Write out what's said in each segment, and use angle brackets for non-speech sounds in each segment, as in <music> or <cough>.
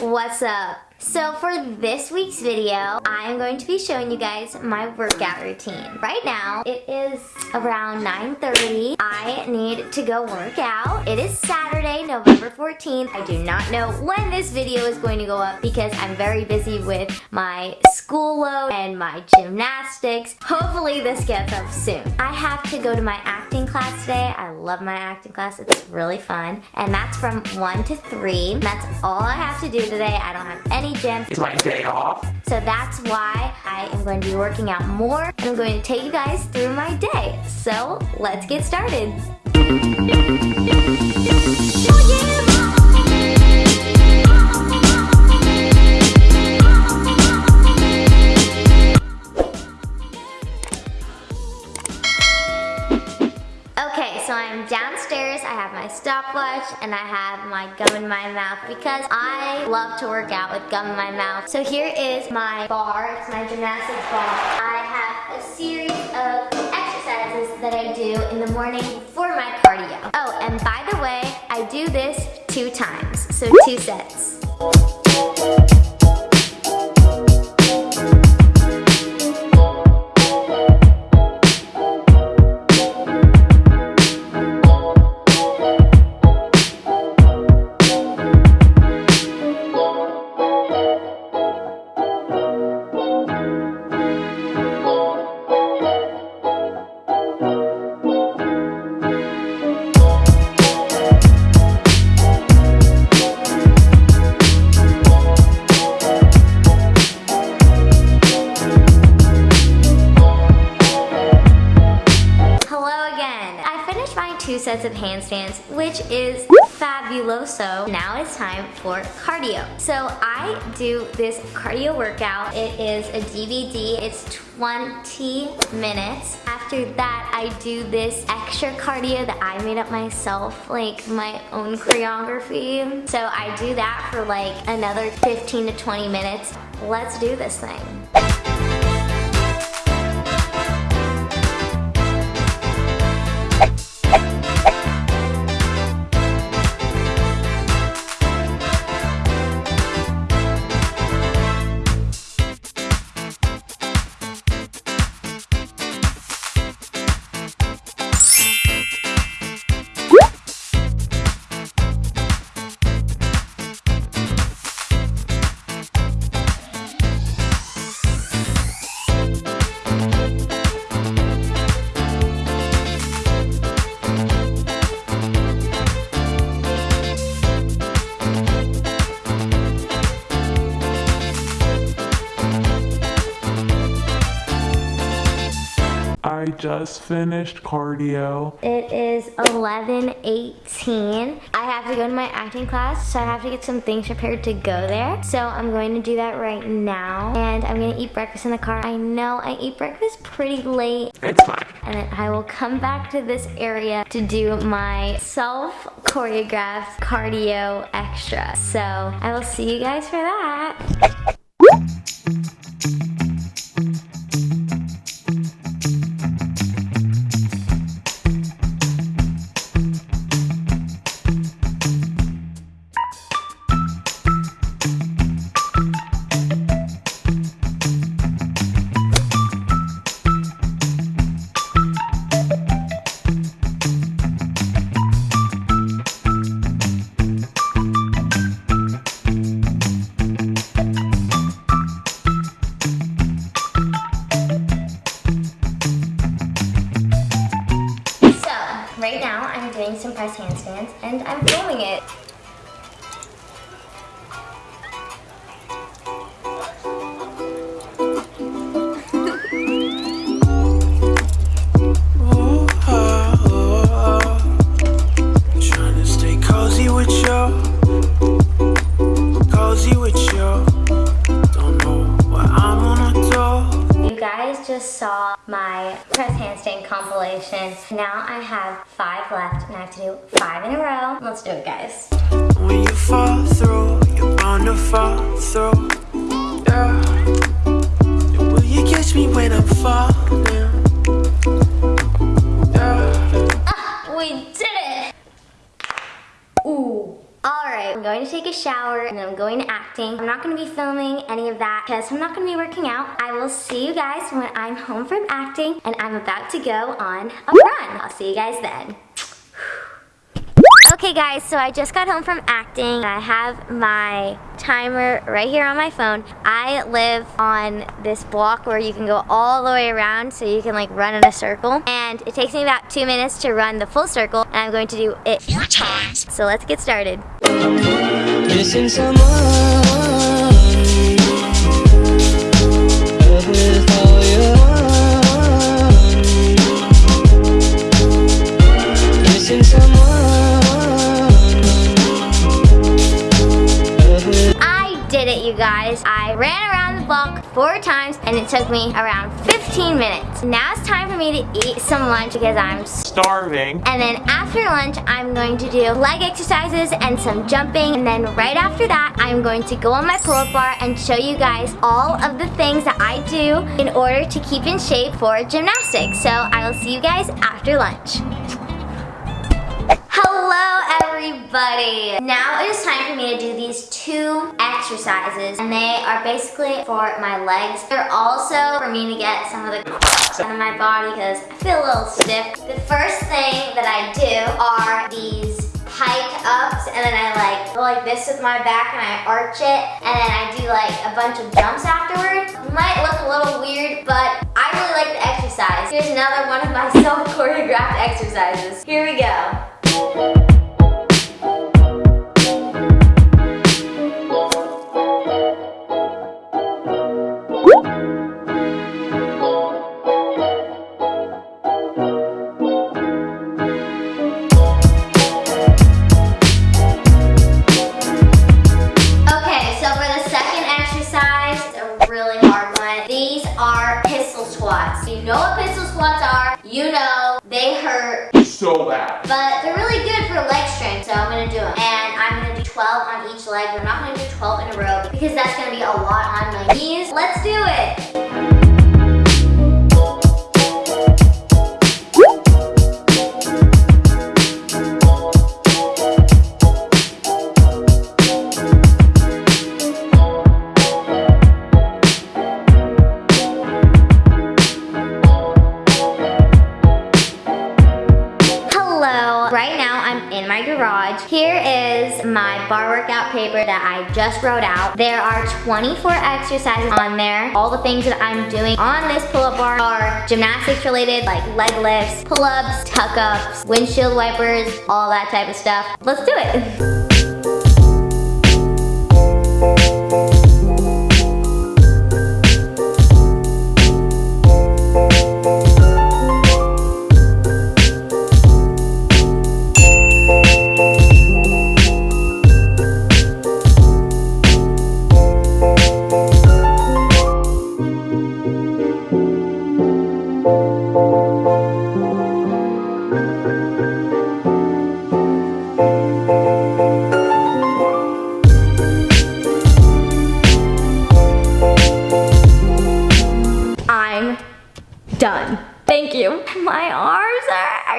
What's up? So for this week's video, I am going to be showing you guys my workout routine. Right now, it is around 9.30. I need to go work out. It is Saturday, November 14th. I do not know when this video is going to go up because I'm very busy with my school load and my gymnastics. Hopefully this gets up soon. I have to go to my acting class today. I love my acting class. It's really fun. And that's from 1 to 3. That's all I have to do today. I don't have any It's my day off. So that's why I am going to be working out more and I'm going to take you guys through my day. So let's get started. My stopwatch, and I have my gum in my mouth because I love to work out with gum in my mouth. So here is my bar, it's my gymnastics bar. I have a series of exercises that I do in the morning for my cardio. Oh, and by the way, I do this two times, so two sets. Handstands, which is fabuloso. Now it's time for cardio. So I do this cardio workout. It is a DVD. It's 20 minutes. After that, I do this extra cardio that I made up myself, like my own choreography. So I do that for like another 15 to 20 minutes. Let's do this thing. I just finished cardio. It is 11:18. I have to go to my acting class, so I have to get some things prepared to go there. So I'm going to do that right now, and I'm gonna eat breakfast in the car. I know I eat breakfast pretty late, It's fine. and then I will come back to this area to do my self choreographed cardio extra. So I will see you guys for that. Compilation. Now I have five left and I have to do five in a row. Let's do it guys. When you fall through, you're to fall through. Yeah. Will you catch me when I'm falling? I'm going to take a shower and I'm going to acting. I'm not going to be filming any of that because I'm not going to be working out. I will see you guys when I'm home from acting and I'm about to go on a run. I'll see you guys then. Okay guys, so I just got home from acting. I have my timer right here on my phone. I live on this block where you can go all the way around so you can like run in a circle. And it takes me about two minutes to run the full circle and I'm going to do it four times. So let's get started. Yesin zaman guys. I ran around the block four times and it took me around 15 minutes. Now it's time for me to eat some lunch because I'm Starving. And then after lunch, I'm going to do leg exercises and some jumping. And then right after that, I'm going to go on my pull-up bar and show you guys all of the things that I do in order to keep in shape for gymnastics. So I will see you guys after lunch. Everybody! Now it is time for me to do these two exercises and they are basically for my legs. They're also for me to get some of the out of my body because I feel a little stiff. The first thing that I do are these hike ups and then I like go like this with my back and I arch it and then I do like a bunch of jumps afterwards. Might look a little weird but I really like the exercise. Here's another one of my <laughs> self choreographed exercises. Here we go. So bad. but they're really good for leg strength, so I'm gonna do them. And I'm gonna do 12 on each leg, I'm not gonna do 12 in a row because that's gonna be a lot on my knees. Let's do it. My bar workout paper that I just wrote out. There are 24 exercises on there. All the things that I'm doing on this pull-up bar are gymnastics related like leg lifts, pull-ups, tuck-ups, windshield wipers, all that type of stuff. Let's do it.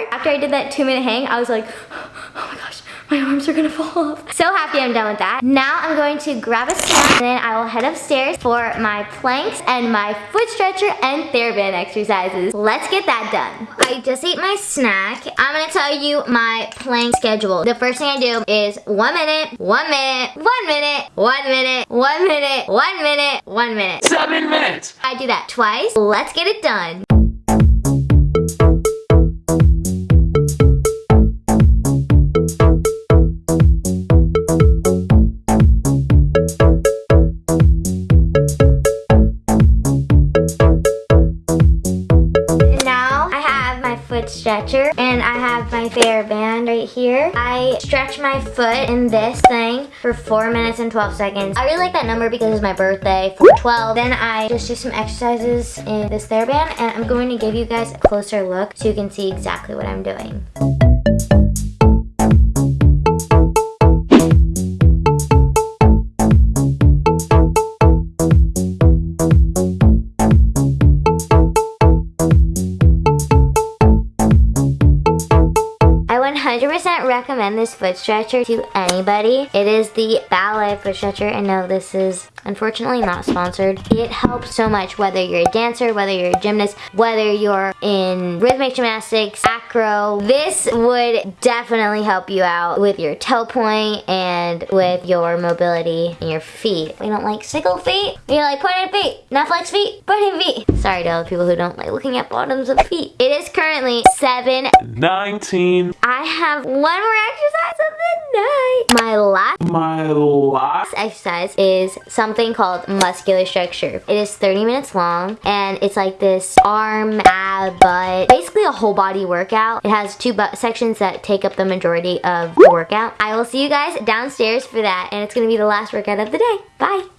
After I did that two minute hang, I was like, <gasps> oh my gosh, my arms are gonna fall off. So happy I'm done with that. Now I'm going to grab a snack and then I will head upstairs for my planks and my foot stretcher and TheraBand exercises. Let's get that done. I just ate my snack. I'm gonna tell you my plank schedule. The first thing I do is one minute, one minute, one minute, one minute, one minute, one minute, one minute. Seven minutes. I do that twice. Let's get it done. Stretcher and I have my TheraBand right here. I stretch my foot in this thing for 4 minutes and 12 seconds. I really like that number because it's my birthday, 412. Then I just do some exercises in this TheraBand and I'm going to give you guys a closer look so you can see exactly what I'm doing. Recommend this foot stretcher to anybody. It is the Ballet foot stretcher and no this is unfortunately not sponsored. It helps so much whether you're a dancer, whether you're a gymnast, whether you're in rhythmic gymnastics, acro. This would definitely help you out with your toe point and with your mobility in your feet. We don't like sickle feet. We like pointed feet, not flex feet, pointed feet. Sorry to all the people who don't like looking at bottoms of feet. It is currently 7 19. I have one more exercise of the night. My last My last. exercise is something called muscular structure. It is 30 minutes long and it's like this arm, ab, butt, basically a whole body workout. It has two butt sections that take up the majority of the workout. I will see you guys downstairs for that and it's gonna be the last workout of the day. Bye.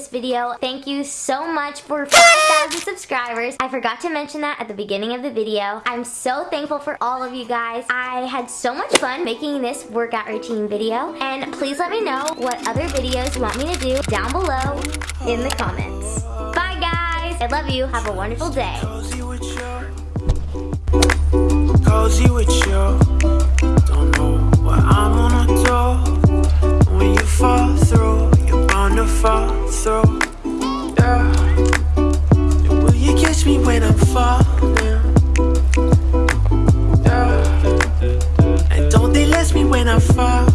this video. Thank you so much for 5,000 subscribers. I forgot to mention that at the beginning of the video. I'm so thankful for all of you guys. I had so much fun making this workout routine video. And please let me know what other videos you want me to do down below in the comments. Bye guys. I love you. Have a wonderful day. Cozy with you, don't know what I'm gonna do when you fall through fall through, yeah. And will you catch me when I'm falling, yeah. And don't they let me when I fall